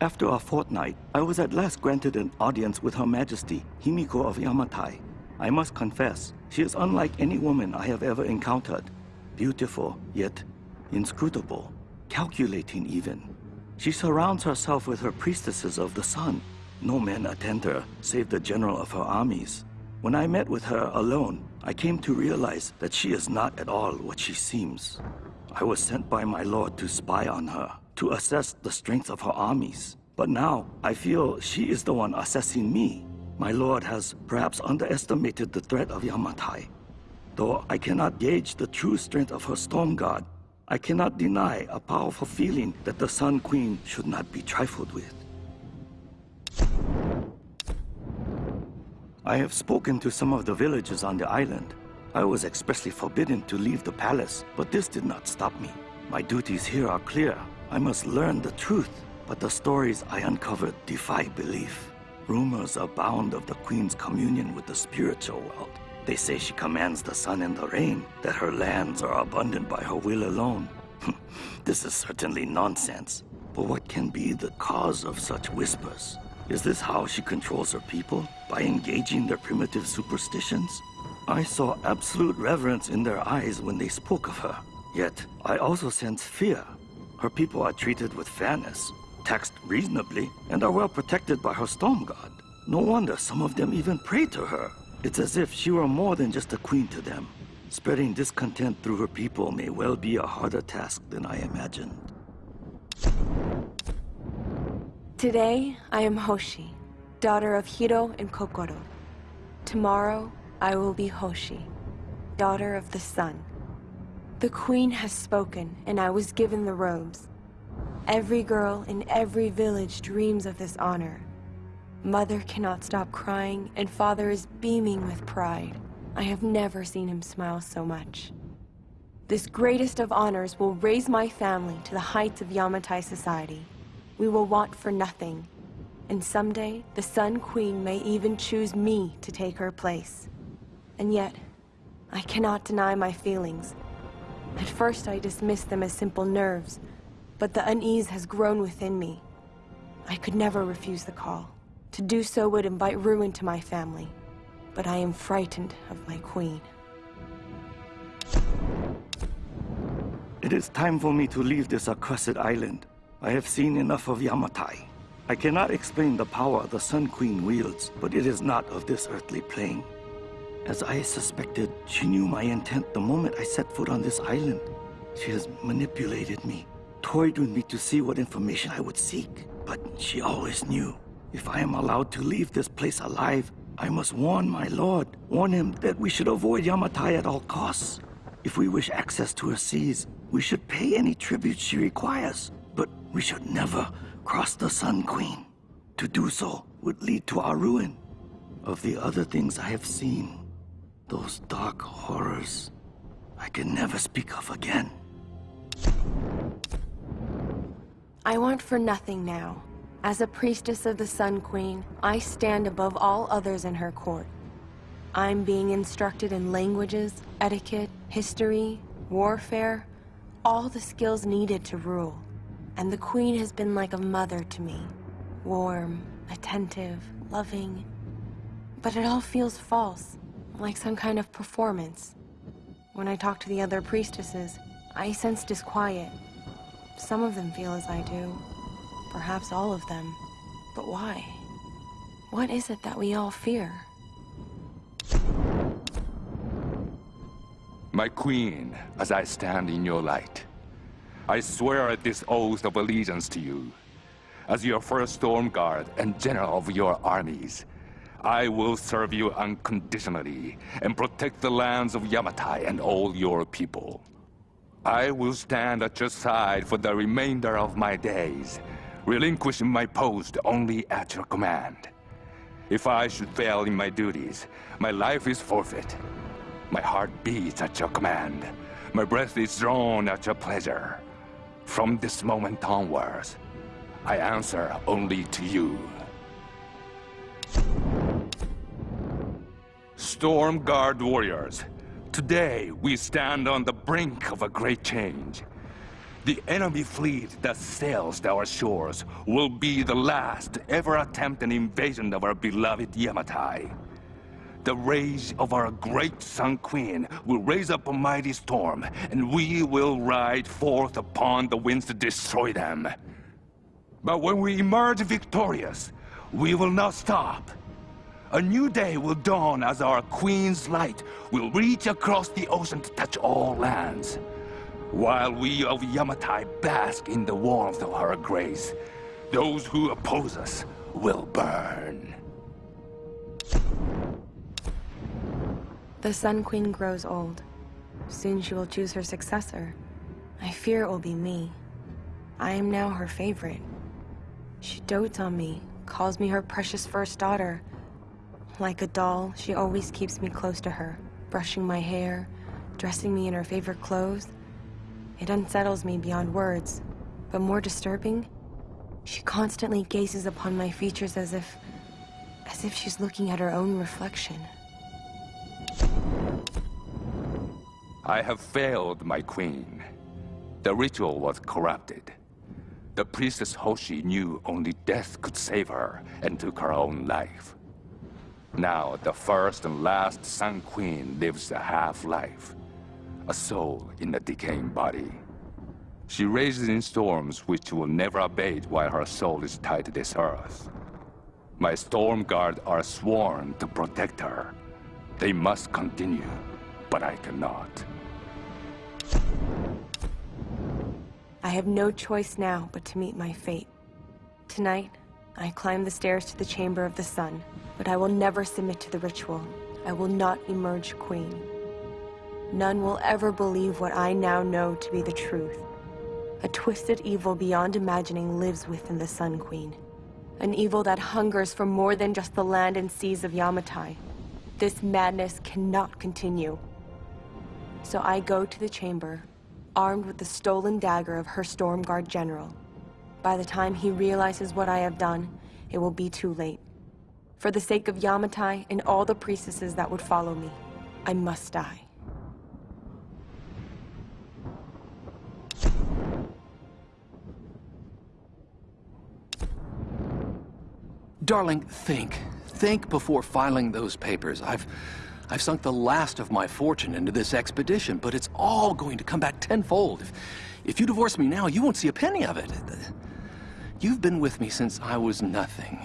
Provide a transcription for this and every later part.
After a fortnight, I was at last granted an audience with Her Majesty, Himiko of Yamatai. I must confess, she is unlike any woman I have ever encountered. Beautiful, yet inscrutable, calculating even. She surrounds herself with her priestesses of the sun. No men attend her, save the general of her armies. When I met with her alone, I came to realize that she is not at all what she seems. I was sent by my lord to spy on her, to assess the strength of her armies. But now, I feel she is the one assessing me. My lord has perhaps underestimated the threat of Yamatai. Though I cannot gauge the true strength of her storm god, I cannot deny a powerful feeling that the Sun Queen should not be trifled with. I have spoken to some of the villagers on the island. I was expressly forbidden to leave the palace, but this did not stop me. My duties here are clear. I must learn the truth, but the stories I uncovered defy belief. Rumors abound of the Queen's communion with the spiritual world. They say she commands the sun and the rain, that her lands are abundant by her will alone. this is certainly nonsense. But what can be the cause of such whispers? Is this how she controls her people? By engaging their primitive superstitions? I saw absolute reverence in their eyes when they spoke of her. Yet, I also sense fear. Her people are treated with fairness, taxed reasonably, and are well protected by her storm god. No wonder some of them even pray to her. It's as if she were more than just a queen to them. Spreading discontent through her people may well be a harder task than I imagined. Today, I am Hoshi, daughter of Hiro and Kokoro. Tomorrow, I will be Hoshi, daughter of the sun. The queen has spoken, and I was given the robes. Every girl in every village dreams of this honor. Mother cannot stop crying, and father is beaming with pride. I have never seen him smile so much. This greatest of honors will raise my family to the heights of Yamatai society. We will want for nothing. And someday, the Sun Queen may even choose me to take her place. And yet, I cannot deny my feelings. At first I dismissed them as simple nerves, but the unease has grown within me. I could never refuse the call. To do so would invite ruin to my family. But I am frightened of my queen. It is time for me to leave this accursed island. I have seen enough of Yamatai. I cannot explain the power the Sun Queen wields, but it is not of this earthly plane. As I suspected, she knew my intent the moment I set foot on this island. She has manipulated me, toyed with me to see what information I would seek. But she always knew. If I am allowed to leave this place alive, I must warn my lord, warn him that we should avoid Yamatai at all costs. If we wish access to her seas, we should pay any tribute she requires. But we should never cross the Sun Queen. To do so would lead to our ruin. Of the other things I have seen, those dark horrors, I can never speak of again. I want for nothing now. As a priestess of the Sun Queen, I stand above all others in her court. I'm being instructed in languages, etiquette, history, warfare, all the skills needed to rule. And the Queen has been like a mother to me. Warm, attentive, loving. But it all feels false, like some kind of performance. When I talk to the other priestesses, I sense disquiet. Some of them feel as I do. Perhaps all of them. But why? What is it that we all fear? My queen, as I stand in your light, I swear this oath of allegiance to you. As your first storm guard and general of your armies, I will serve you unconditionally and protect the lands of Yamatai and all your people. I will stand at your side for the remainder of my days, relinquishing my post only at your command. If I should fail in my duties, my life is forfeit. My heart beats at your command. My breath is drawn at your pleasure. From this moment onwards, I answer only to you. Storm Guard warriors, today we stand on the brink of a great change. The enemy fleet that sails our shores will be the last to ever attempt an invasion of our beloved Yamatai. The rage of our great Sun Queen will raise up a mighty storm, and we will ride forth upon the winds to destroy them. But when we emerge victorious, we will not stop. A new day will dawn as our Queen's light will reach across the ocean to touch all lands. While we of Yamatai bask in the warmth of her grace, those who oppose us will burn. The Sun Queen grows old. Soon she will choose her successor. I fear it will be me. I am now her favorite. She dotes on me, calls me her precious first daughter. Like a doll, she always keeps me close to her, brushing my hair, dressing me in her favorite clothes. It unsettles me beyond words, but more disturbing, she constantly gazes upon my features as if... as if she's looking at her own reflection. I have failed, my queen. The ritual was corrupted. The priestess Hoshi knew only death could save her and took her own life. Now, the first and last Sun Queen lives a half-life. A soul in a decaying body. She rages in storms which will never abate while her soul is tied to this earth. My Storm Guard are sworn to protect her. They must continue, but I cannot. I have no choice now but to meet my fate. Tonight, I climb the stairs to the Chamber of the Sun, but I will never submit to the ritual. I will not emerge queen. None will ever believe what I now know to be the truth. A twisted evil beyond imagining lives within the Sun Queen. An evil that hungers for more than just the land and seas of Yamatai. This madness cannot continue. So I go to the chamber, armed with the stolen dagger of her Stormguard general. By the time he realizes what I have done, it will be too late. For the sake of Yamatai and all the priestesses that would follow me, I must die. Darling, think. Think before filing those papers. I've... I've sunk the last of my fortune into this expedition, but it's all going to come back tenfold. If, if you divorce me now, you won't see a penny of it. You've been with me since I was nothing.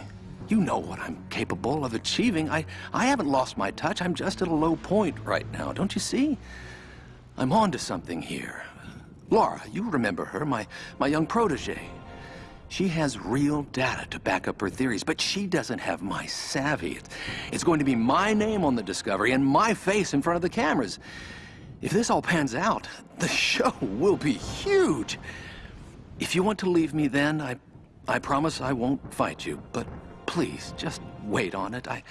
You know what I'm capable of achieving. I, I haven't lost my touch. I'm just at a low point right now, don't you see? I'm on to something here. Lara, you remember her, my, my young protege. She has real data to back up her theories, but she doesn't have my savvy. It's going to be my name on the Discovery and my face in front of the cameras. If this all pans out, the show will be huge. If you want to leave me then, I, I promise I won't fight you. But please, just wait on it. I,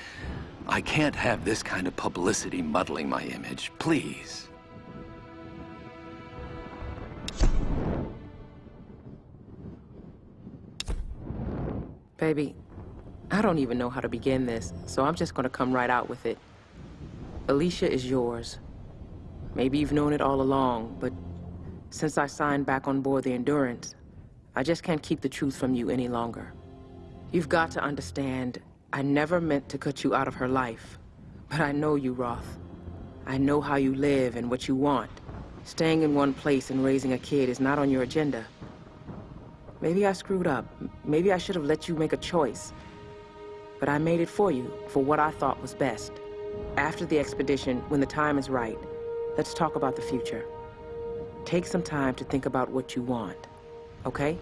I can't have this kind of publicity muddling my image. Please. Baby, I don't even know how to begin this, so I'm just gonna come right out with it. Alicia is yours. Maybe you've known it all along, but since I signed back on board the Endurance, I just can't keep the truth from you any longer. You've got to understand, I never meant to cut you out of her life. But I know you, Roth. I know how you live and what you want. Staying in one place and raising a kid is not on your agenda. Maybe I screwed up. Maybe I should have let you make a choice. But I made it for you, for what I thought was best. After the expedition, when the time is right, let's talk about the future. Take some time to think about what you want, okay?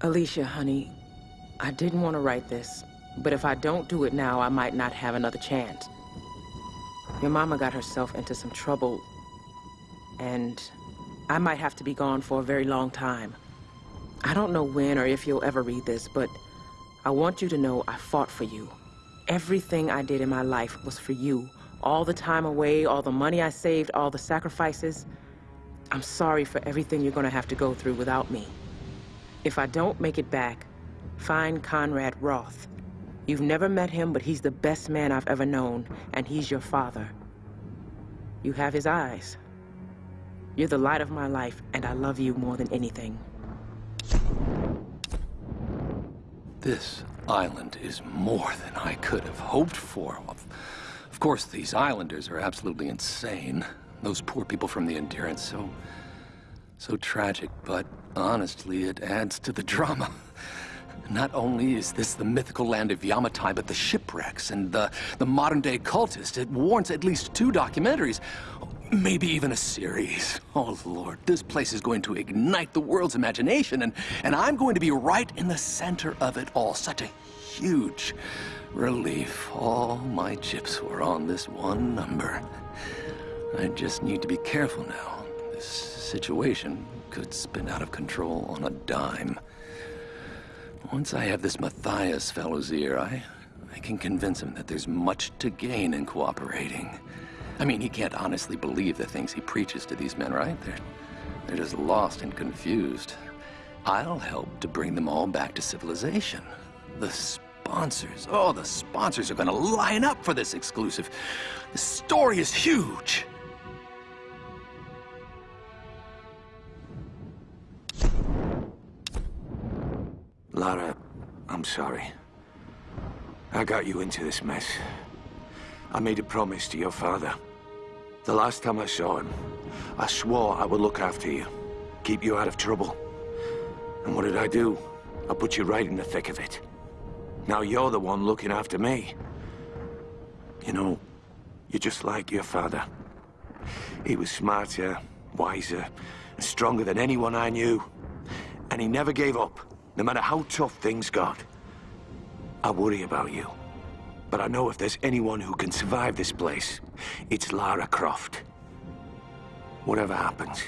Alicia, honey, I didn't want to write this, but if I don't do it now, I might not have another chance. Your mama got herself into some trouble, and I might have to be gone for a very long time. I don't know when or if you'll ever read this, but I want you to know I fought for you. Everything I did in my life was for you. All the time away, all the money I saved, all the sacrifices. I'm sorry for everything you're gonna have to go through without me. If I don't make it back, find Conrad Roth. You've never met him, but he's the best man I've ever known, and he's your father. You have his eyes. You're the light of my life, and I love you more than anything. This island is more than I could have hoped for. Of, course, these islanders are absolutely insane. Those poor people from the Endurance, so... so tragic, but honestly, it adds to the drama. Not only is this the mythical land of Yamatai, but the shipwrecks and the, the modern-day cultist. It warrants at least two documentaries, maybe even a series. Oh, Lord, this place is going to ignite the world's imagination, and, and I'm going to be right in the center of it all. Such a huge relief. All my chips were on this one number. I just need to be careful now. This situation could spin out of control on a dime. Once I have this Matthias fellow's ear, I, I can convince him that there's much to gain in cooperating. I mean, he can't honestly believe the things he preaches to these men, right? They're, they're just lost and confused. I'll help to bring them all back to civilization. The sponsors, oh, the sponsors are gonna line up for this exclusive. The story is huge. Lara, I'm sorry. I got you into this mess. I made a promise to your father. The last time I saw him, I swore I would look after you, keep you out of trouble. And what did I do? I put you right in the thick of it. Now you're the one looking after me. You know, you're just like your father. He was smarter, wiser, and stronger than anyone I knew. And he never gave up no matter how tough things got. I worry about you. But I know if there's anyone who can survive this place, it's Lara Croft. Whatever happens,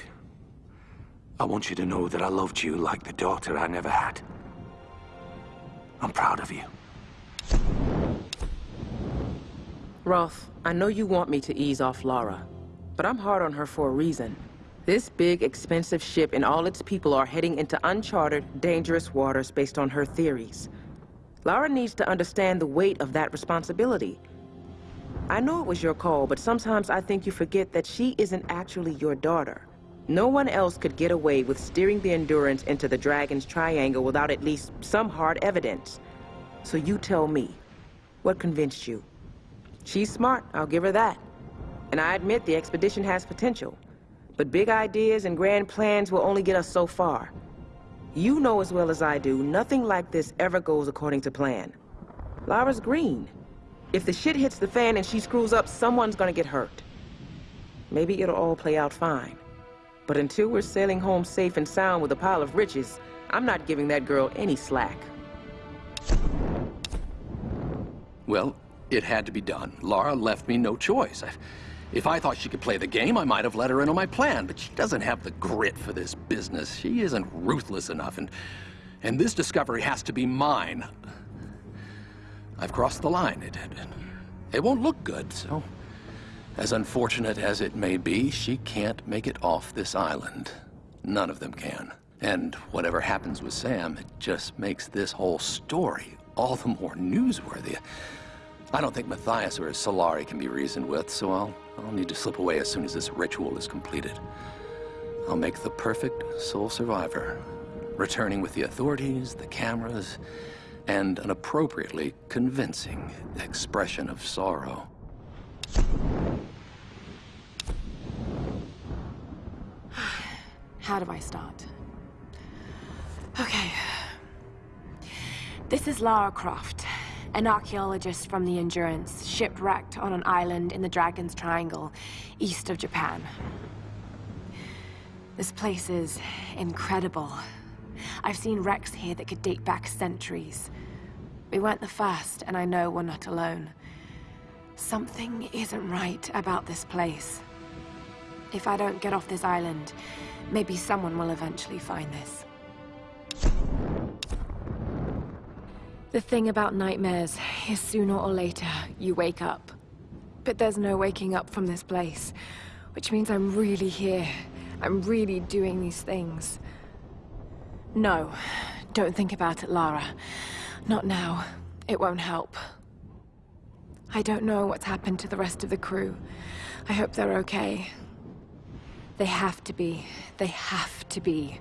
I want you to know that I loved you like the daughter I never had. I'm proud of you. Roth, I know you want me to ease off Lara, but I'm hard on her for a reason. This big, expensive ship and all its people are heading into uncharted, dangerous waters based on her theories. Lara needs to understand the weight of that responsibility. I know it was your call, but sometimes I think you forget that she isn't actually your daughter. No one else could get away with steering the Endurance into the Dragon's Triangle without at least some hard evidence. So you tell me, what convinced you? She's smart, I'll give her that. And I admit the expedition has potential. But big ideas and grand plans will only get us so far. You know as well as I do, nothing like this ever goes according to plan. Lara's green. If the shit hits the fan and she screws up, someone's gonna get hurt. Maybe it'll all play out fine. But until we're sailing home safe and sound with a pile of riches, I'm not giving that girl any slack. Well, it had to be done. Lara left me no choice. I... If I thought she could play the game, I might have let her in on my plan, but she doesn't have the grit for this business. She isn't ruthless enough, and, and this discovery has to be mine. I've crossed the line. It, it, it won't look good, so... As unfortunate as it may be, she can't make it off this island. None of them can. And whatever happens with Sam, it just makes this whole story all the more newsworthy. I don't think Matthias or Solari can be reasoned with, so I'll, I'll need to slip away as soon as this ritual is completed. I'll make the perfect sole survivor, returning with the authorities, the cameras, and an appropriately convincing expression of sorrow. How do I start? Okay. This is Lara Croft, an archaeologist from the Endurance, shipwrecked on an island in the Dragon's Triangle, east of Japan. This place is incredible. I've seen wrecks here that could date back centuries. We weren't the first, and I know we're not alone. Something isn't right about this place. If I don't get off this island, maybe someone will eventually find this. The thing about nightmares is sooner or later, you wake up. But there's no waking up from this place, which means I'm really here. I'm really doing these things. No, don't think about it, Lara. Not now. It won't help. I don't know what's happened to the rest of the crew. I hope they're okay. They have to be. They have to be.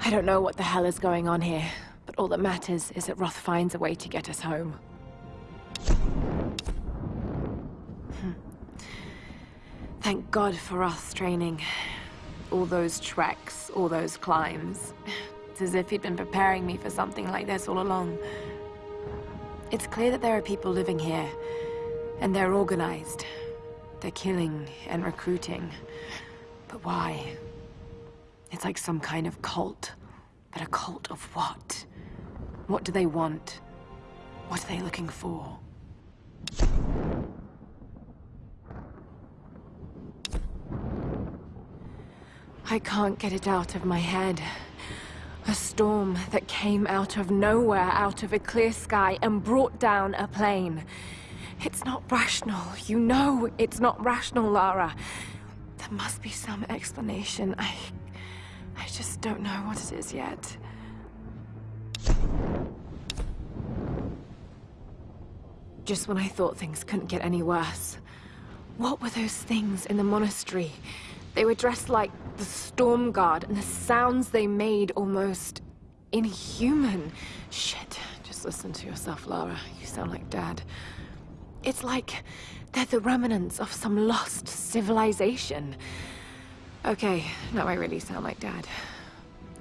I don't know what the hell is going on here, but all that matters is that Roth finds a way to get us home. Hmm. Thank God for Roth's training. All those treks, all those climbs. It's as if he'd been preparing me for something like this all along. It's clear that there are people living here, and they're organized. They're killing and recruiting. But why? It's like some kind of cult. But a cult of what? What do they want? What are they looking for? I can't get it out of my head. A storm that came out of nowhere, out of a clear sky, and brought down a plane. It's not rational. You know it's not rational, Lara. There must be some explanation. I... I just don't know what it is yet. Just when I thought things couldn't get any worse. What were those things in the monastery? They were dressed like the Storm Guard, and the sounds they made almost inhuman. Shit, just listen to yourself, Lara. You sound like Dad. It's like they're the remnants of some lost civilization. Okay, now I really sound like Dad.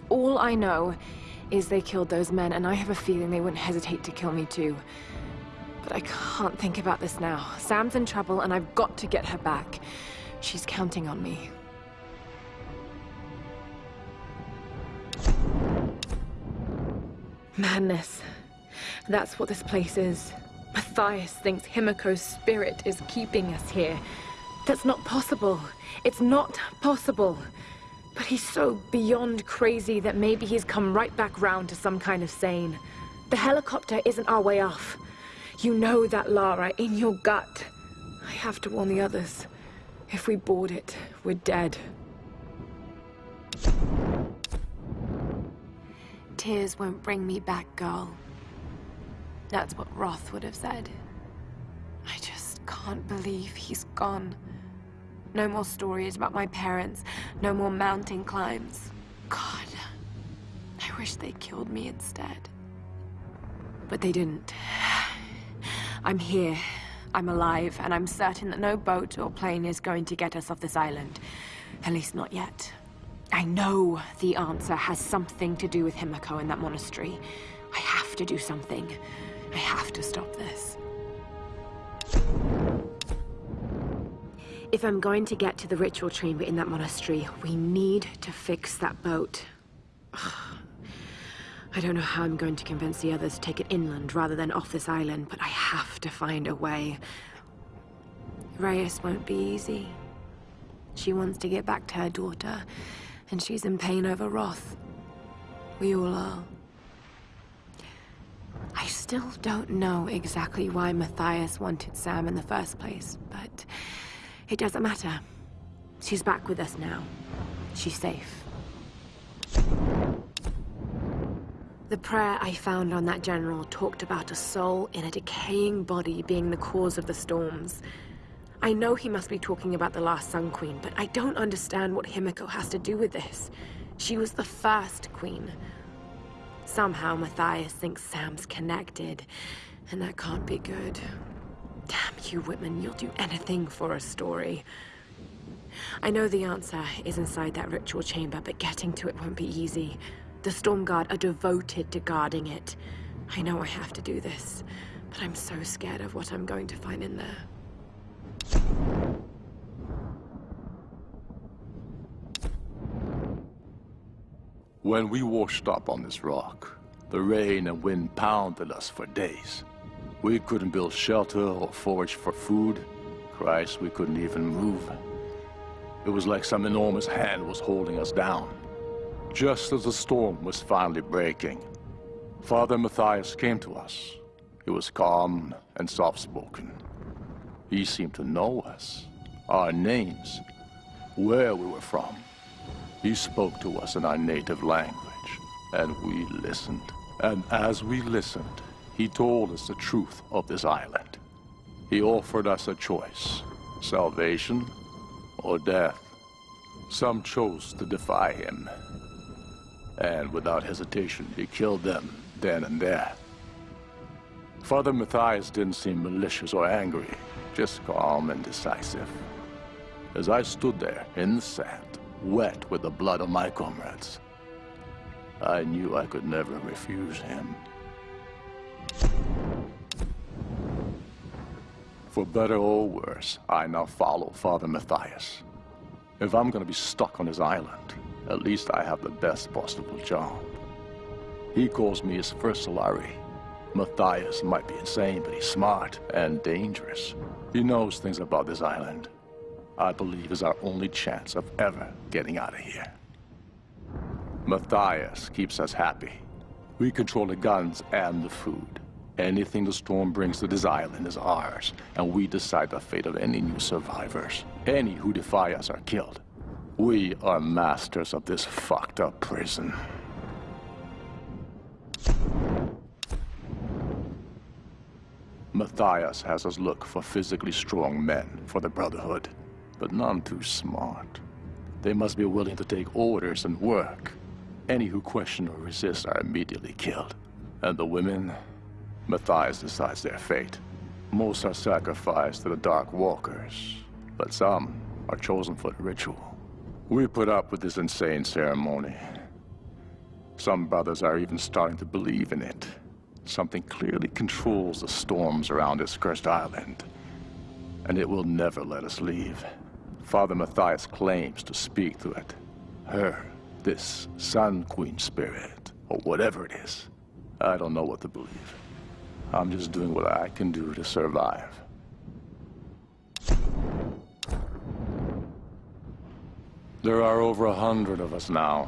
All I know is they killed those men, and I have a feeling they wouldn't hesitate to kill me too. But I can't think about this now. Sam's in trouble, and I've got to get her back. She's counting on me. Madness. That's what this place is. Matthias thinks Himiko's spirit is keeping us here. That's not possible. It's not possible. But he's so beyond crazy that maybe he's come right back round to some kind of sane. The helicopter isn't our way off. You know that, Lara, in your gut. I have to warn the others. If we board it, we're dead. Tears won't bring me back, girl. That's what Roth would have said. I just can't believe he's gone. No more stories about my parents. No more mountain climbs. God, I wish they killed me instead. But they didn't. I'm here. I'm alive, and I'm certain that no boat or plane is going to get us off this island. At least not yet. I know the answer has something to do with Himiko and that monastery. I have to do something. I have to stop this. If I'm going to get to the ritual chamber in that monastery, we need to fix that boat. I don't know how I'm going to convince the others to take it inland rather than off this island, but I have to find a way. Reyes won't be easy. She wants to get back to her daughter, and she's in pain over Roth. We all are. I still don't know exactly why Matthias wanted Sam in the first place, but it doesn't matter. She's back with us now. She's safe. The prayer I found on that general talked about a soul in a decaying body being the cause of the storms. I know he must be talking about the last Sun Queen, but I don't understand what Himiko has to do with this. She was the first queen. Somehow Matthias thinks Sam's connected, and that can't be good. Damn you, Whitman, you'll do anything for a story. I know the answer is inside that ritual chamber, but getting to it won't be easy. The Storm Guard are devoted to guarding it. I know I have to do this, but I'm so scared of what I'm going to find in there. When we washed up on this rock, the rain and wind pounded us for days. We couldn't build shelter or forage for food. Christ, we couldn't even move. It was like some enormous hand was holding us down. Just as the storm was finally breaking, Father Matthias came to us. He was calm and soft-spoken. He seemed to know us, our names, where we were from. He spoke to us in our native language, and we listened. And as we listened, he told us the truth of this island. He offered us a choice, salvation or death. Some chose to defy him. And without hesitation, he killed them then and there. Father Matthias didn't seem malicious or angry, just calm and decisive. As I stood there in the sand, wet with the blood of my comrades, I knew I could never refuse him. For better or worse, I now follow Father Matthias. If I'm gonna be stuck on his island, at least I have the best possible job. He calls me his first Solari. Matthias might be insane, but he's smart and dangerous. He knows things about this island. I believe is our only chance of ever getting out of here. Matthias keeps us happy. We control the guns and the food. Anything the storm brings to this island is ours, and we decide the fate of any new survivors. Any who defy us are killed. We are masters of this fucked up prison. Matthias has us look for physically strong men for the Brotherhood, but none too smart. They must be willing to take orders and work. Any who question or resist are immediately killed. And the women, Matthias decides their fate. Most are sacrificed to the Dark Walkers, but some are chosen for the ritual. We put up with this insane ceremony. Some brothers are even starting to believe in it. Something clearly controls the storms around this cursed island. And it will never let us leave. Father Matthias claims to speak to it. Her, this Sun Queen spirit, or whatever it is. I don't know what to believe. I'm just doing what I can do to survive. There are over a hundred of us now.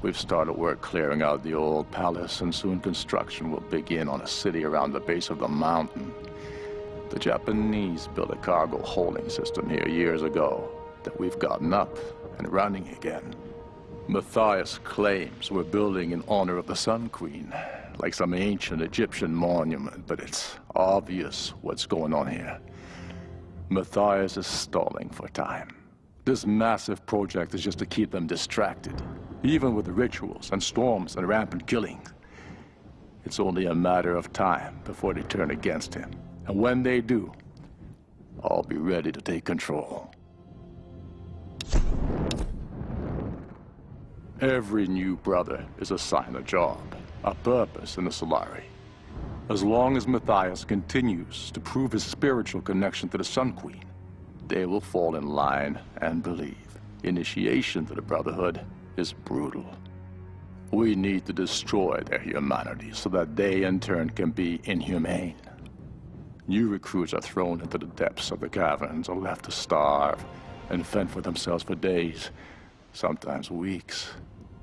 We've started work clearing out the old palace, and soon construction will begin on a city around the base of the mountain. The Japanese built a cargo holding system here years ago that we've gotten up and running again. Matthias claims we're building in honor of the Sun Queen, like some ancient Egyptian monument, but it's obvious what's going on here. Matthias is stalling for time. This massive project is just to keep them distracted, even with the rituals and storms and rampant killing. It's only a matter of time before they turn against him. And when they do, I'll be ready to take control. Every new brother is assigned a job, a purpose in the Solari. As long as Matthias continues to prove his spiritual connection to the Sun Queen, they will fall in line and believe. Initiation to the Brotherhood is brutal. We need to destroy their humanity so that they in turn can be inhumane. New recruits are thrown into the depths of the caverns or left to starve and fend for themselves for days, sometimes weeks.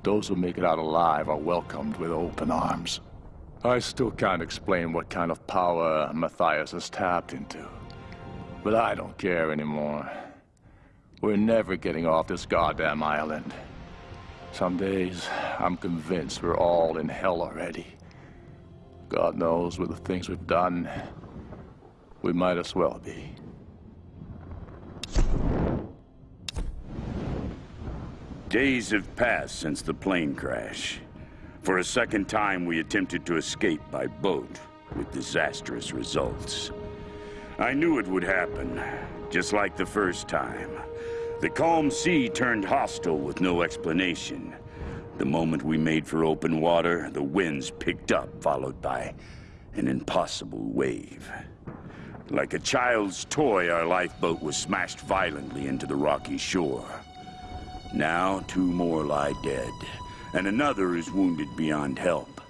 Those who make it out alive are welcomed with open arms. I still can't explain what kind of power Matthias has tapped into. But I don't care anymore. We're never getting off this goddamn island. Some days, I'm convinced we're all in hell already. God knows with the things we've done, we might as well be. Days have passed since the plane crash. For a second time, we attempted to escape by boat, with disastrous results. I knew it would happen, just like the first time. The calm sea turned hostile with no explanation. The moment we made for open water, the winds picked up, followed by an impossible wave. Like a child's toy, our lifeboat was smashed violently into the rocky shore. Now, two more lie dead, and another is wounded beyond help.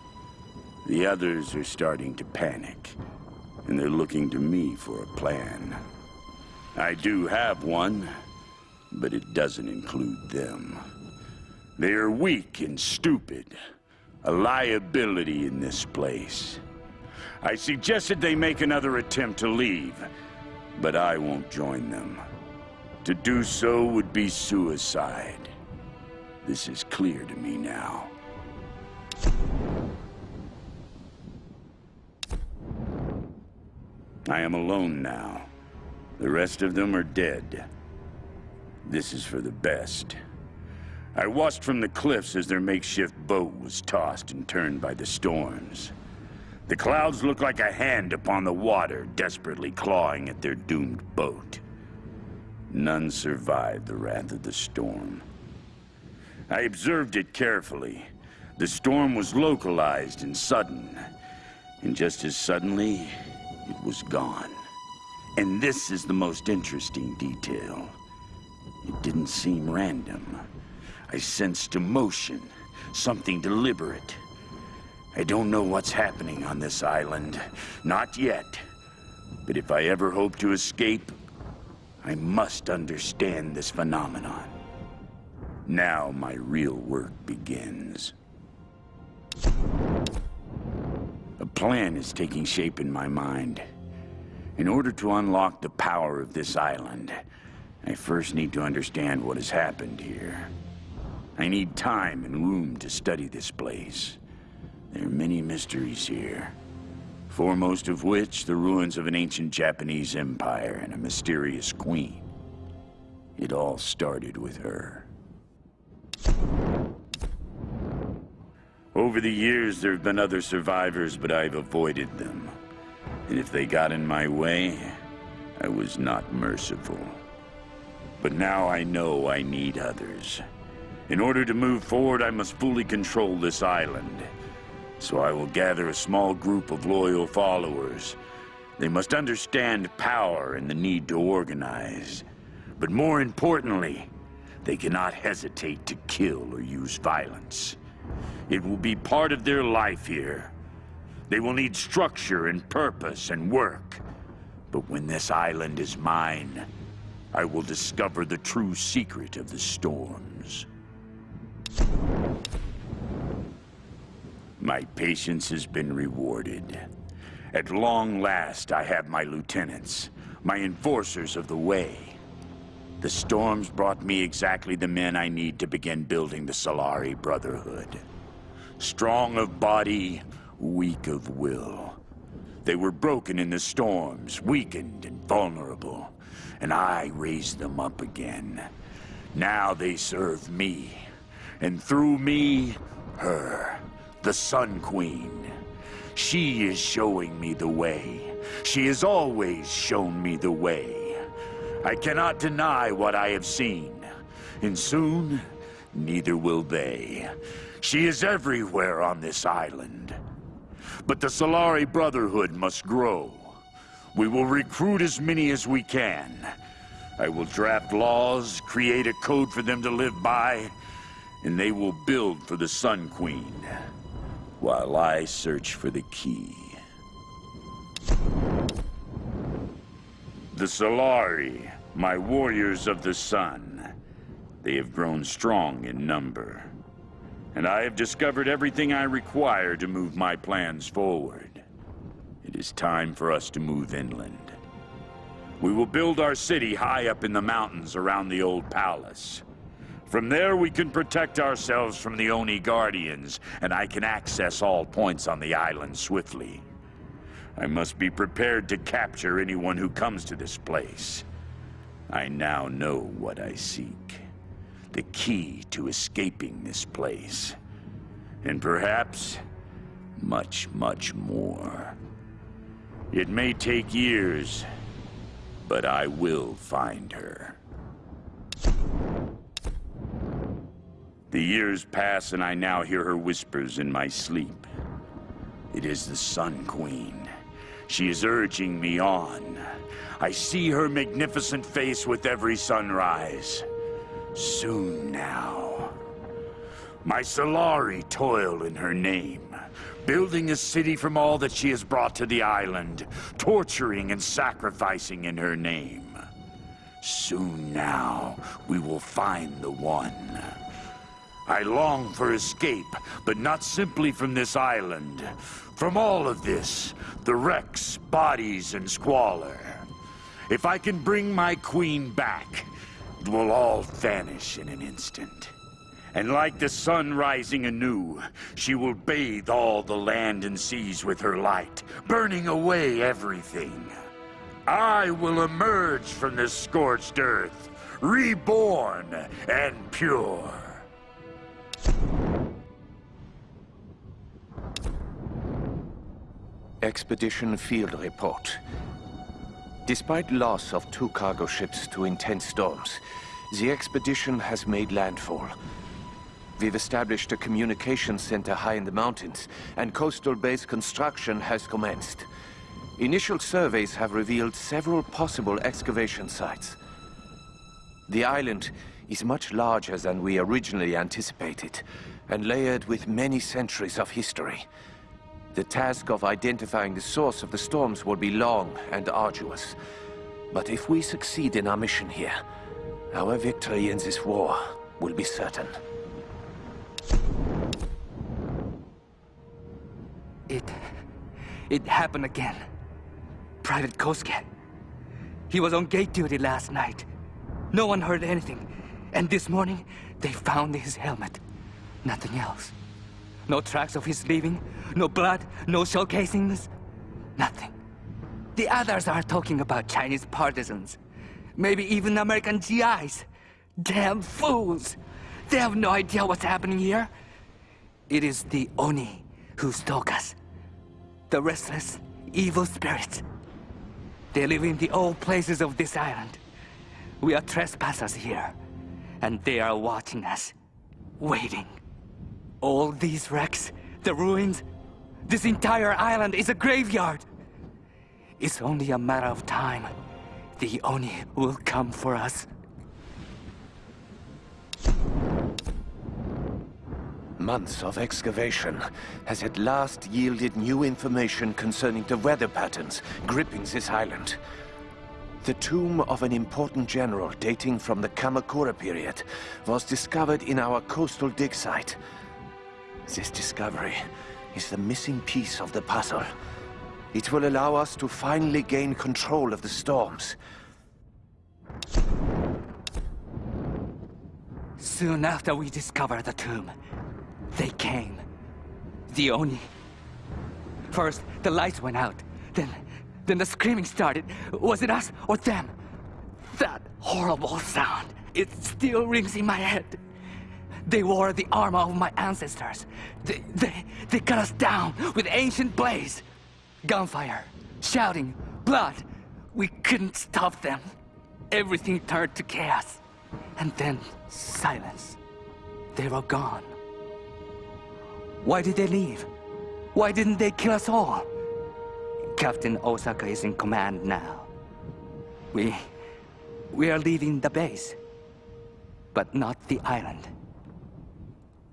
The others are starting to panic, and they're looking to me for a plan. I do have one, but it doesn't include them. They are weak and stupid, a liability in this place. I suggested they make another attempt to leave, but I won't join them. To do so would be suicide. This is clear to me now. I am alone now. The rest of them are dead. This is for the best. I watched from the cliffs as their makeshift boat was tossed and turned by the storms. The clouds looked like a hand upon the water, desperately clawing at their doomed boat. None survived the wrath of the storm. I observed it carefully. The storm was localized and sudden. And just as suddenly, it was gone. And this is the most interesting detail. It didn't seem random. I sensed emotion, something deliberate. I don't know what's happening on this island. Not yet. But if I ever hope to escape, I must understand this phenomenon. Now my real work begins. A plan is taking shape in my mind. In order to unlock the power of this island, I first need to understand what has happened here. I need time and room to study this place. There are many mysteries here. Foremost of which, the ruins of an ancient Japanese empire and a mysterious queen. It all started with her. Over the years, there have been other survivors, but I've avoided them. And if they got in my way, I was not merciful. But now I know I need others. In order to move forward, I must fully control this island. So I will gather a small group of loyal followers. They must understand power and the need to organize. But more importantly, they cannot hesitate to kill or use violence. It will be part of their life here. They will need structure and purpose and work. But when this island is mine, I will discover the true secret of the storms. My patience has been rewarded. At long last, I have my lieutenants, my enforcers of the way. The storms brought me exactly the men I need to begin building the Solari Brotherhood. Strong of body, weak of will. They were broken in the storms, weakened and vulnerable, and I raised them up again. Now they serve me, and through me, her, the Sun Queen. She is showing me the way. She has always shown me the way. I cannot deny what I have seen, and soon, neither will they. She is everywhere on this island. But the Solari Brotherhood must grow. We will recruit as many as we can. I will draft laws, create a code for them to live by, and they will build for the Sun Queen, while I search for the key. The Solari, my warriors of the sun. They have grown strong in number. And I have discovered everything I require to move my plans forward. It is time for us to move inland. We will build our city high up in the mountains around the old palace. From there, we can protect ourselves from the Oni Guardians, and I can access all points on the island swiftly. I must be prepared to capture anyone who comes to this place. I now know what I seek. The key to escaping this place. And perhaps, much, much more. It may take years, but I will find her. The years pass and I now hear her whispers in my sleep. It is the Sun Queen. She is urging me on. I see her magnificent face with every sunrise. Soon now. My Solari toil in her name, building a city from all that she has brought to the island, torturing and sacrificing in her name. Soon now, we will find the one. I long for escape, but not simply from this island. From all of this, the wrecks, bodies, and squalor. If I can bring my queen back, will all vanish in an instant. And like the sun rising anew, she will bathe all the land and seas with her light, burning away everything. I will emerge from this scorched earth, reborn and pure. Expedition Field Report. Despite loss of two cargo ships to intense storms, the expedition has made landfall. We've established a communication center high in the mountains, and coastal base construction has commenced. Initial surveys have revealed several possible excavation sites. The island is much larger than we originally anticipated, and layered with many centuries of history. The task of identifying the source of the storms will be long and arduous. But if we succeed in our mission here, our victory in this war will be certain. It... it happened again. Private Kosuke. He was on gate duty last night. No one heard anything. And this morning, they found his helmet. Nothing else. No tracks of his leaving, no blood, no shell casings. Nothing. The others are talking about Chinese partisans. Maybe even American GIs. Damn fools! They have no idea what's happening here. It is the Oni who stalk us. The restless, evil spirits. They live in the old places of this island. We are trespassers here, and they are watching us, waiting. All these wrecks, the ruins, this entire island is a graveyard. It's only a matter of time. The Oni will come for us. Months of excavation has at last yielded new information concerning the weather patterns gripping this island. The tomb of an important general dating from the Kamakura period was discovered in our coastal dig site. This discovery is the missing piece of the puzzle. It will allow us to finally gain control of the storms. Soon after we discovered the tomb, they came. The Oni. First, the lights went out. Then, then the screaming started. Was it us or them? That horrible sound. It still rings in my head. They wore the armor of my ancestors. They, they, they cut us down with ancient blades. Gunfire, shouting, blood. We couldn't stop them. Everything turned to chaos. And then silence. They were gone. Why did they leave? Why didn't they kill us all? Captain Osaka is in command now. We... we are leaving the base. But not the island.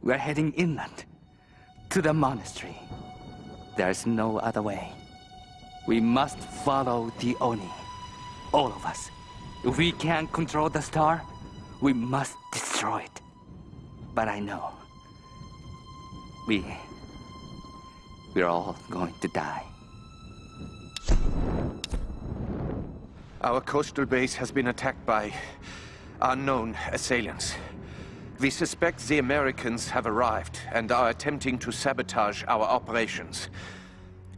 We're heading inland. To the monastery. There's no other way. We must follow the Oni. All of us. If we can't control the star, we must destroy it. But I know. We... We're all going to die. Our coastal base has been attacked by unknown assailants. We suspect the Americans have arrived and are attempting to sabotage our operations.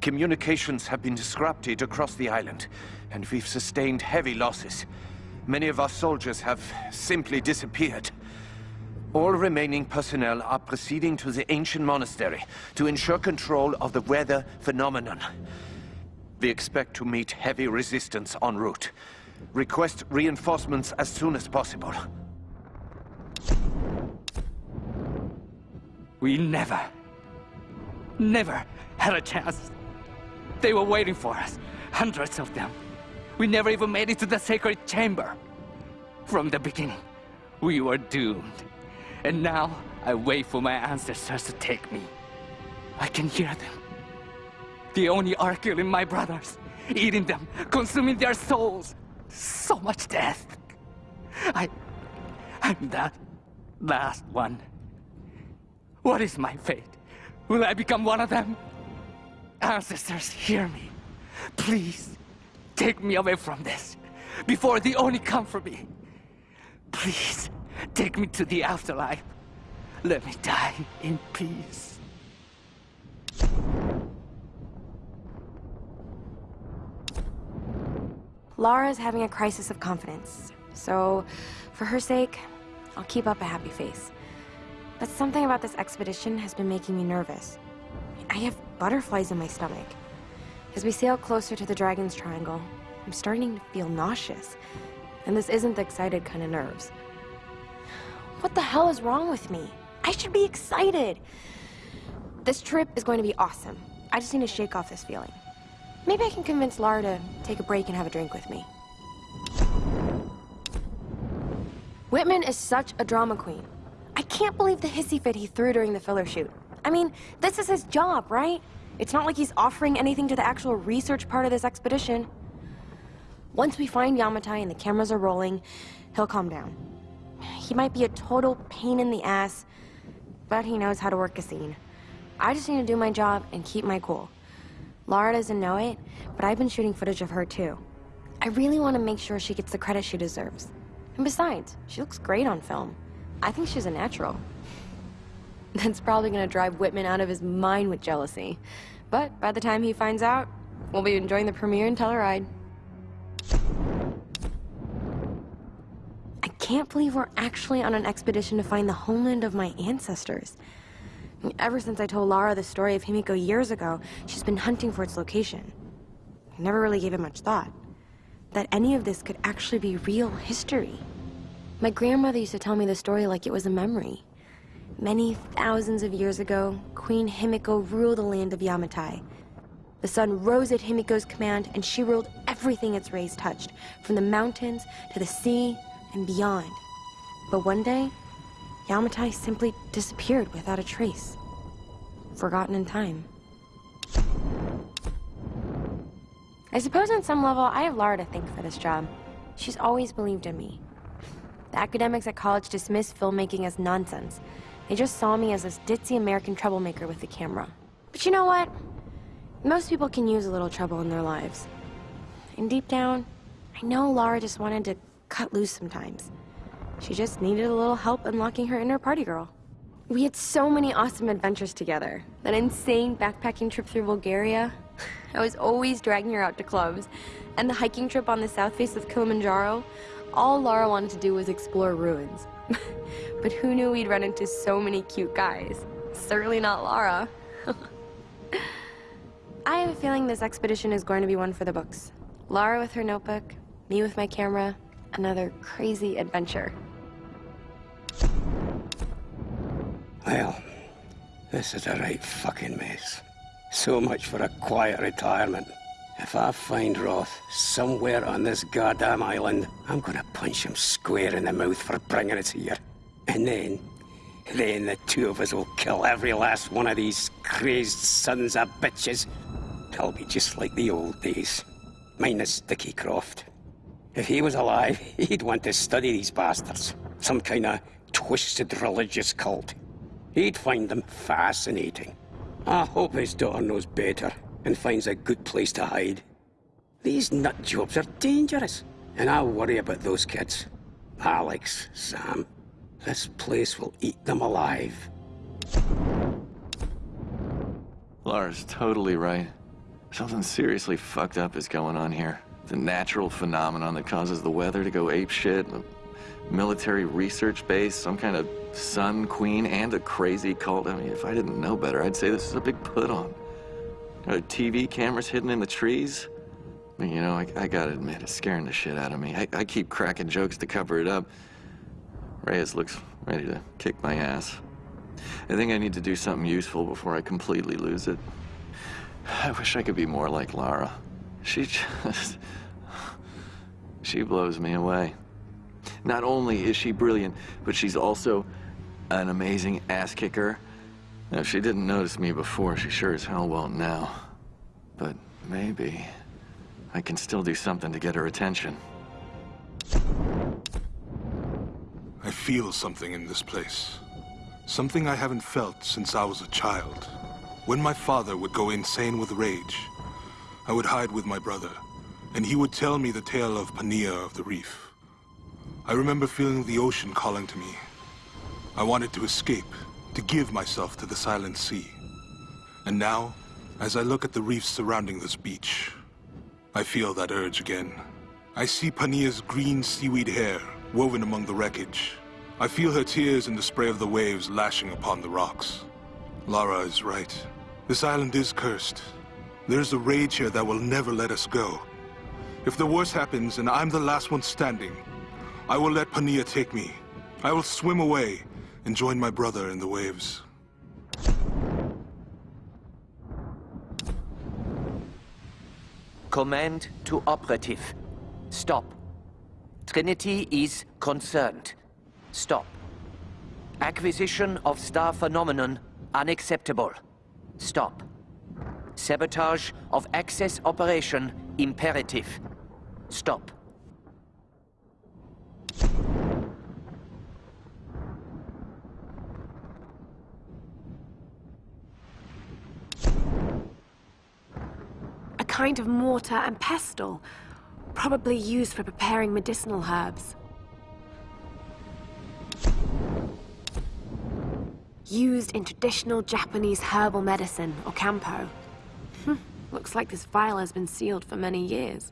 Communications have been disrupted across the island, and we've sustained heavy losses. Many of our soldiers have simply disappeared. All remaining personnel are proceeding to the ancient monastery to ensure control of the weather phenomenon. We expect to meet heavy resistance en route. Request reinforcements as soon as possible. We never, never had a chance. They were waiting for us, hundreds of them. We never even made it to the sacred chamber. From the beginning, we were doomed. And now, I wait for my ancestors to take me. I can hear them. The Oni are killing my brothers, eating them, consuming their souls. So much death. I... I'm that last one. What is my fate? Will I become one of them? Ancestors, hear me. Please, take me away from this, before the Oni come for me. Please, take me to the afterlife. Let me die in peace. Lara is having a crisis of confidence. So, for her sake, I'll keep up a happy face. But something about this expedition has been making me nervous. I have butterflies in my stomach. As we sail closer to the Dragon's Triangle, I'm starting to feel nauseous. And this isn't the excited kind of nerves. What the hell is wrong with me? I should be excited. This trip is going to be awesome. I just need to shake off this feeling. Maybe I can convince Lara to take a break and have a drink with me. Whitman is such a drama queen. I can't believe the hissy fit he threw during the filler shoot. I mean, this is his job, right? It's not like he's offering anything to the actual research part of this expedition. Once we find Yamatai and the cameras are rolling, he'll calm down. He might be a total pain in the ass, but he knows how to work a scene. I just need to do my job and keep my cool. Lara doesn't know it, but I've been shooting footage of her too. I really want to make sure she gets the credit she deserves. And besides, she looks great on film. I think she's a natural. That's probably gonna drive Whitman out of his mind with jealousy. But by the time he finds out, we'll be enjoying the premiere in Telluride. I can't believe we're actually on an expedition to find the homeland of my ancestors. Ever since I told Lara the story of Himiko years ago, she's been hunting for its location. I never really gave it much thought. That any of this could actually be real history. My grandmother used to tell me the story like it was a memory. Many thousands of years ago, Queen Himiko ruled the land of Yamatai. The sun rose at Himiko's command, and she ruled everything its rays touched, from the mountains to the sea and beyond. But one day, Yamatai simply disappeared without a trace. Forgotten in time. I suppose on some level, I have Lara to thank for this job. She's always believed in me. The academics at college dismissed filmmaking as nonsense. They just saw me as this ditzy American troublemaker with the camera. But you know what? Most people can use a little trouble in their lives. And deep down, I know Lara just wanted to cut loose sometimes. She just needed a little help unlocking her inner party girl. We had so many awesome adventures together. That insane backpacking trip through Bulgaria. I was always dragging her out to clubs. And the hiking trip on the south face of Kilimanjaro. All Lara wanted to do was explore ruins. but who knew we'd run into so many cute guys? Certainly not Lara. I have a feeling this expedition is going to be one for the books. Lara with her notebook, me with my camera, another crazy adventure. Well, this is a right fucking mess. So much for a quiet retirement. If I find Roth somewhere on this goddamn island, I'm gonna punch him square in the mouth for bringing us here. And then, then the two of us will kill every last one of these crazed sons of bitches. It'll be just like the old days, minus Dickie Croft. If he was alive, he'd want to study these bastards. Some kind of twisted religious cult. He'd find them fascinating. I hope his daughter knows better and finds a good place to hide. These nut jobs are dangerous, and I worry about those kids. Alex, Sam, this place will eat them alive. Lara's totally right. Something seriously fucked up is going on here. The natural phenomenon that causes the weather to go apeshit, military research base, some kind of sun queen, and a crazy cult. I mean, if I didn't know better, I'd say this is a big put-on. TV cameras hidden in the trees? I mean, you know, I, I, gotta admit, it's scaring the shit out of me. I, I keep cracking jokes to cover it up. Reyes looks ready to kick my ass. I think I need to do something useful before I completely lose it. I wish I could be more like Lara. She just... She blows me away. Not only is she brilliant, but she's also an amazing ass kicker. If she didn't notice me before, she sure as hell won't now. But maybe I can still do something to get her attention. I feel something in this place. Something I haven't felt since I was a child. When my father would go insane with rage, I would hide with my brother, and he would tell me the tale of Pania of the Reef. I remember feeling the ocean calling to me. I wanted to escape, to give myself to the silent sea. And now, as I look at the reefs surrounding this beach, I feel that urge again. I see Pania's green seaweed hair woven among the wreckage. I feel her tears in the spray of the waves lashing upon the rocks. Lara is right. This island is cursed. There's a rage here that will never let us go. If the worst happens and I'm the last one standing, I will let Pania take me. I will swim away and join my brother in the waves. Command to operative. Stop. Trinity is concerned. Stop. Acquisition of star phenomenon unacceptable. Stop. Sabotage of access operation imperative. Stop. A kind of mortar and pestle, probably used for preparing medicinal herbs. Used in traditional Japanese herbal medicine, or kampo. Hm, looks like this vial has been sealed for many years.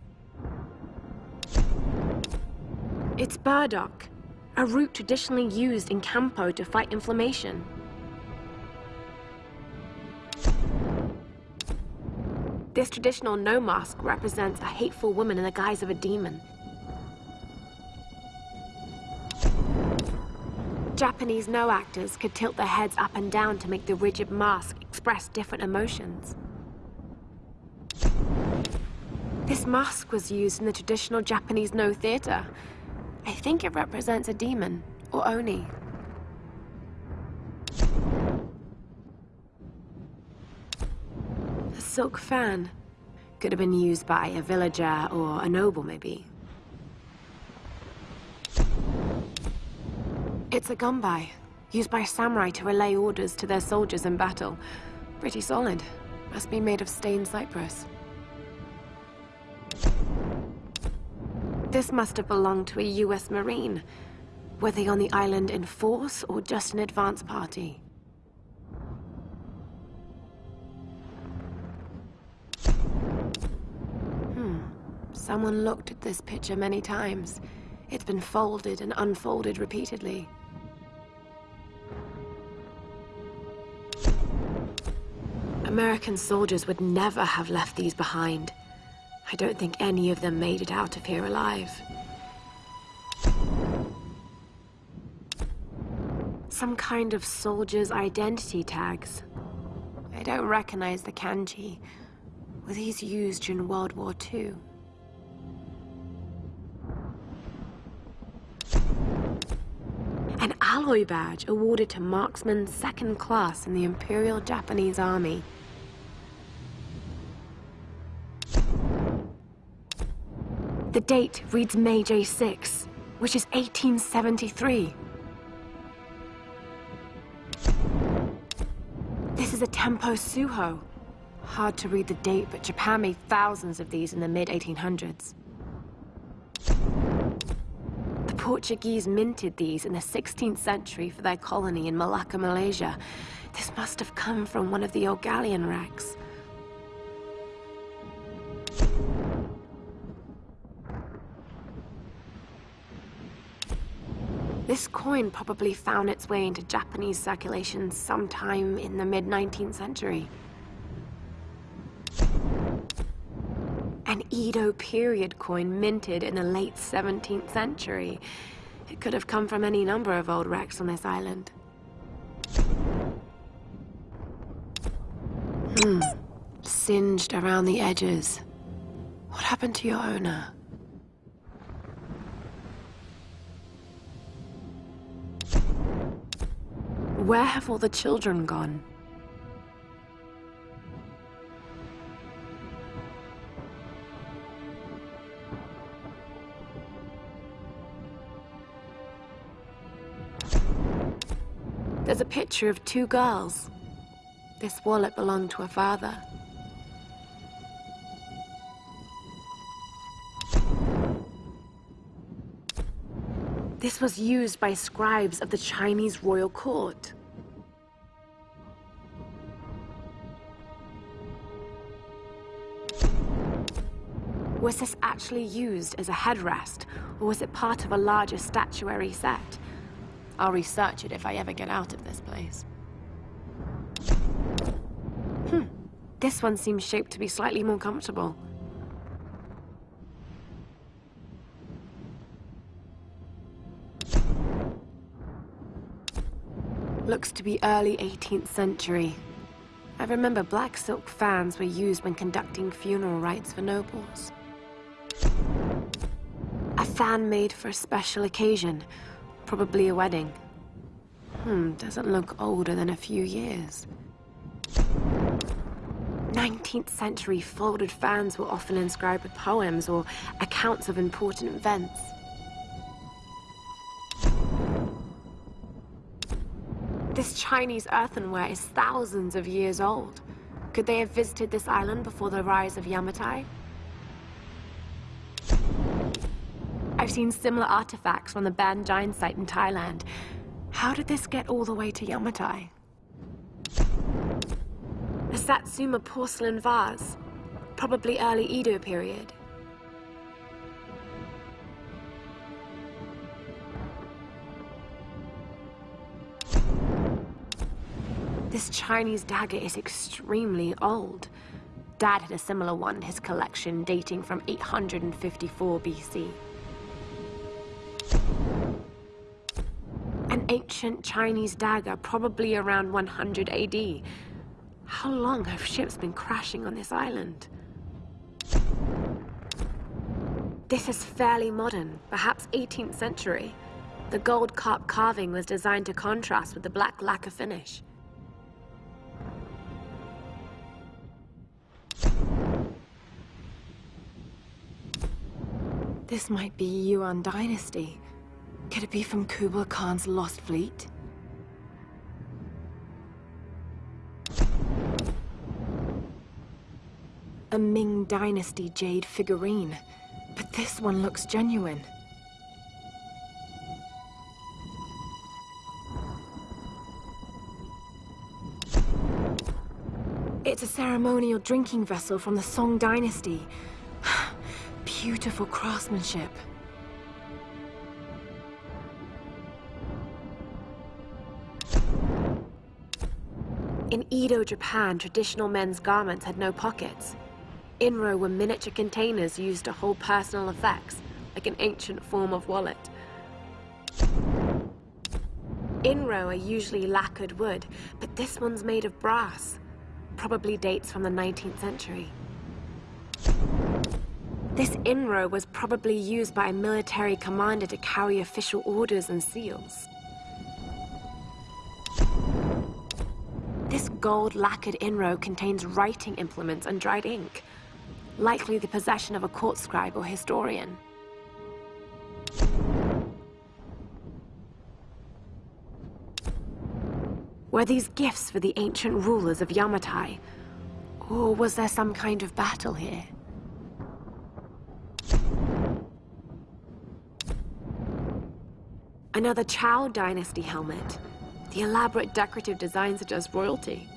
It's burdock, a root traditionally used in kampo to fight inflammation. This traditional Noh mask represents a hateful woman in the guise of a demon. Japanese Noh actors could tilt their heads up and down to make the rigid mask express different emotions. This mask was used in the traditional Japanese Noh theater. I think it represents a demon, or Oni. Silk fan. Could have been used by a villager or a noble, maybe. It's a gunbai, used by samurai to relay orders to their soldiers in battle. Pretty solid. Must be made of stained cypress. This must have belonged to a US Marine. Were they on the island in force or just an advance party? Someone looked at this picture many times. It's been folded and unfolded repeatedly. American soldiers would never have left these behind. I don't think any of them made it out of here alive. Some kind of soldier's identity tags. I don't recognize the kanji. Were these used during World War II? Alloy badge awarded to marksman second class in the Imperial Japanese Army. The date reads Meiji 6, which is 1873. This is a Tempo Tsuho. Hard to read the date, but Japan made thousands of these in the mid-1800s. Portuguese minted these in the 16th century for their colony in Malacca, Malaysia. This must have come from one of the old galleon wrecks. This coin probably found its way into Japanese circulation sometime in the mid-19th century. An Edo period coin minted in the late 17th century. It could have come from any number of old wrecks on this island. Hmm. Singed around the edges. What happened to your owner? Where have all the children gone? There's a picture of two girls. This wallet belonged to her father. This was used by scribes of the Chinese royal court. Was this actually used as a headrest, or was it part of a larger statuary set? I'll research it if I ever get out of this place. Hmm. This one seems shaped to be slightly more comfortable. Looks to be early 18th century. I remember black silk fans were used when conducting funeral rites for nobles. A fan made for a special occasion, probably a wedding. Hmm, doesn't look older than a few years. 19th century folded fans were often inscribed with poems or accounts of important events. This Chinese earthenware is thousands of years old. Could they have visited this island before the rise of Yamatai? I've seen similar artifacts from the Ban Chiang site in Thailand. How did this get all the way to Yamatai? A Satsuma porcelain vase, probably early Edo period. This Chinese dagger is extremely old. Dad had a similar one in his collection dating from 854 BC. An ancient Chinese dagger, probably around 100 AD. How long have ships been crashing on this island? This is fairly modern, perhaps 18th century. The gold carp carving was designed to contrast with the black lacquer finish. This might be Yuan Dynasty. Could it be from Kublai Khan's Lost Fleet? A Ming Dynasty jade figurine. But this one looks genuine. It's a ceremonial drinking vessel from the Song Dynasty. Beautiful craftsmanship. In Edo, Japan, traditional men's garments had no pockets. Inro were miniature containers used to hold personal effects, like an ancient form of wallet. Inro are usually lacquered wood, but this one's made of brass. Probably dates from the 19th century. This inro was probably used by a military commander to carry official orders and seals. This gold lacquered inro contains writing implements and dried ink, likely the possession of a court scribe or historian. Were these gifts for the ancient rulers of Yamatai? Or was there some kind of battle here? Another Chou Dynasty helmet. The elaborate decorative design suggests royalty.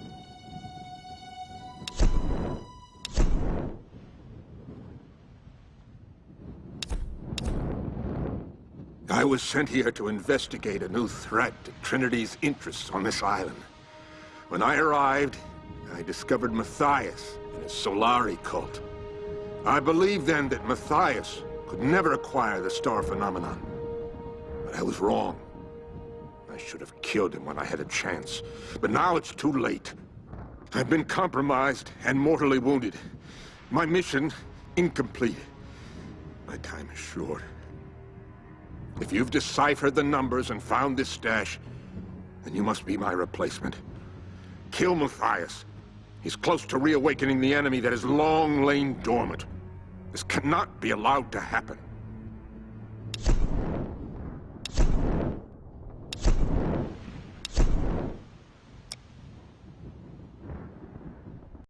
I was sent here to investigate a new threat to Trinity's interests on this island. When I arrived, I discovered Matthias and his Solari cult. I believed then that Matthias could never acquire the star phenomenon. I was wrong. I should have killed him when I had a chance. But now it's too late. I've been compromised and mortally wounded. My mission, incomplete. My time is short. If you've deciphered the numbers and found this stash, then you must be my replacement. Kill Matthias. He's close to reawakening the enemy that has long lain dormant. This cannot be allowed to happen.